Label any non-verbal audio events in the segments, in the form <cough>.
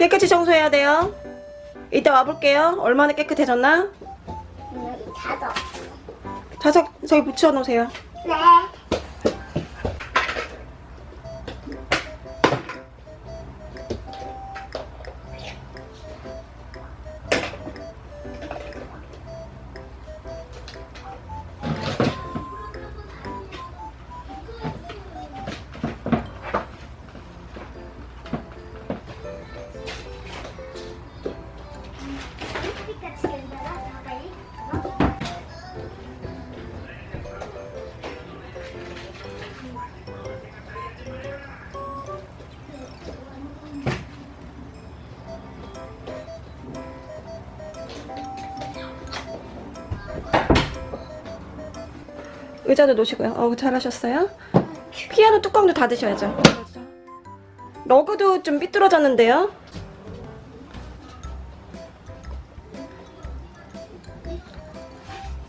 깨끗이 청소해야 돼요. 이따 와볼게요. 얼마나 깨끗해졌나? 여기 닫아. 자석 저기 붙여놓으세요. 네. 의자도 놓으시고요. 어 잘하셨어요. 피아노 뚜껑도 닫으셔야죠. 러그도 좀 삐뚤어졌는데요.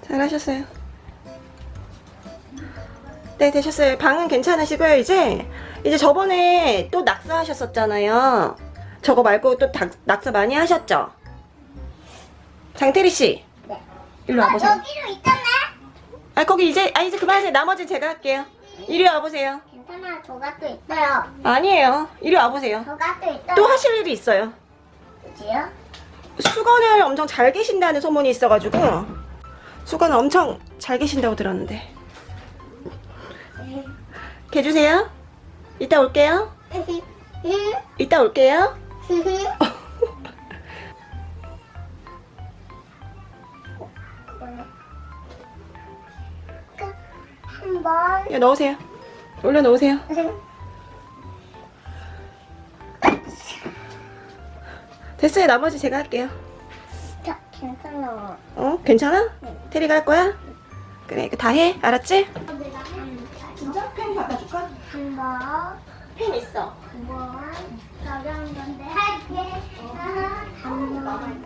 잘하셨어요. 네 되셨어요. 방은 괜찮으시고요. 이제 이제 저번에 또 낙서하셨었잖아요. 저거 말고 또 닭- 낙서 많이 하셨죠? 장태리 씨, 네. 일로 와보세요. 아, 여기로 있잖아. 아 거기 이제 아 이제 그만하세요. 나머지 제가 할게요. 이리 와보세요. 괜찮아. 저가 또 있어요. 아니에요. 이리 와보세요. 저가 또 있어요. 또 하실 일이 있어요. 그지요? 수건을 엄청 잘 계신다는 소문이 있어가지고 수건 엄청 잘 계신다고 들었는데 개 주세요. 이따 올게요. <laughs> 이따 올게요. <laughs> 번 야 넣으세요. 올려 놓으세요. 됐어요. 나머지 제가 할게요. 자, 괜찮아. 어? 괜찮아? 테리가 할 거야? 그래, 이거 다 해. 알았지? 진짜? 펜 갖다 줄까? 한 번 펜 있어. 한번 가벼운 건데 할게. 한 번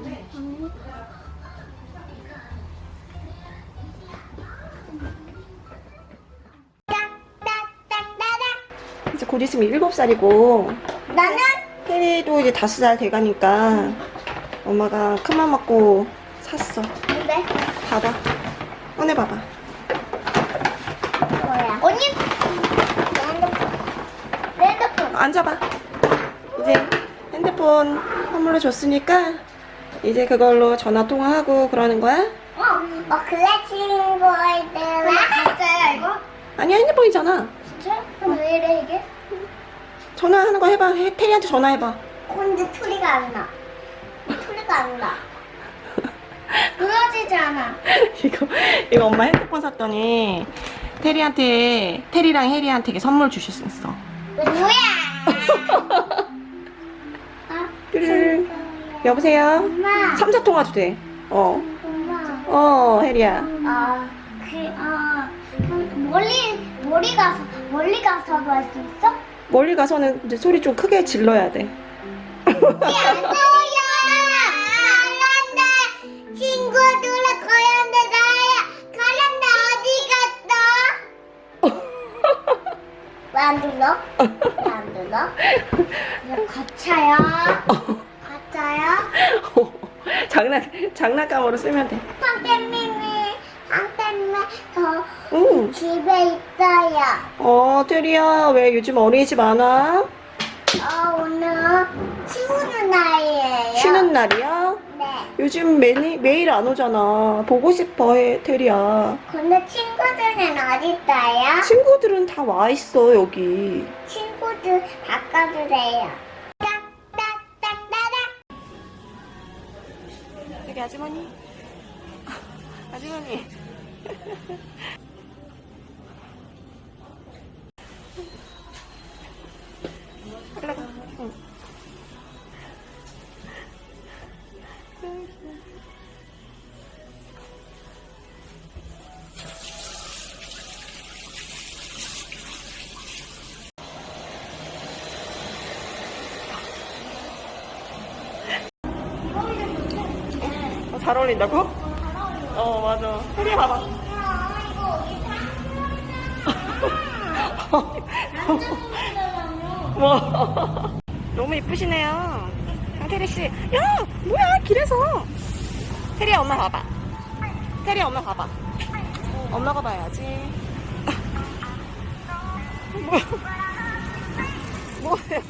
곧 있으면 일곱 살이고 나는 테리도 이제 다섯 살 돼가니까 엄마가 큰맘 먹고 샀어. 근데 봐봐. 꺼내봐봐. 뭐야? 언니 내 핸드폰. 앉아봐. 이제 핸드폰 선물로 줬으니까 이제 그걸로 전화 통화하고 그러는 거야? 어, 어 그래 친구들. 진짜야 이거? 아니야 핸드폰이잖아. 진짜? 그럼 왜 이래 이게? 전화하는 거 해봐. 해, 테리한테 전화해봐. 근데 소리가 안 나. 소리가 안 나. 끊어지지 않아. <laughs> 이거 이거 엄마 핸드폰 샀더니 테리한테 테리랑 혜리한테 이게 선물 주셨어. 이거 뭐야? <laughs> 아, 뚜루루. 여보세요. 엄마. 삼자 통화도 돼. 어. 엄마. 어 혜리야. 아, 그, 아, 그 멀리, 멀리 가서, 멀리 가서도 할 수 있어? 멀리 가서는 이제 소리 좀 크게 질러야 돼. 왜 안? 왜안 가짜야? 가짜야? 장난 장난감으로 쓰면 돼. 황태미미, 황태미, 저 응. 집에 있어요. 어 테리야 왜 요즘 어린이집 안 와? 어, 오늘 치우는 날이에요. 쉬는 날이야? 네. 요즘 매일 매일 안 오잖아. 보고 싶어 해 테리야. 근데 친구들은 어디 있어요? 친구들은 다 와 있어 여기. 친구들 바꿔주세요. 딱딱딱딱딱. 여기 아주머니. 아주머니. 잘 어울린다고? 어 맞아. 혜리 봐봐. <laughs> 뭐 너무 이쁘시네요. 강태리 씨. 야, 뭐야 길에서. 태리야 엄마 봐봐. 태리야 엄마 봐봐. 엄마가 봐야지. 뭐? 뭐예요?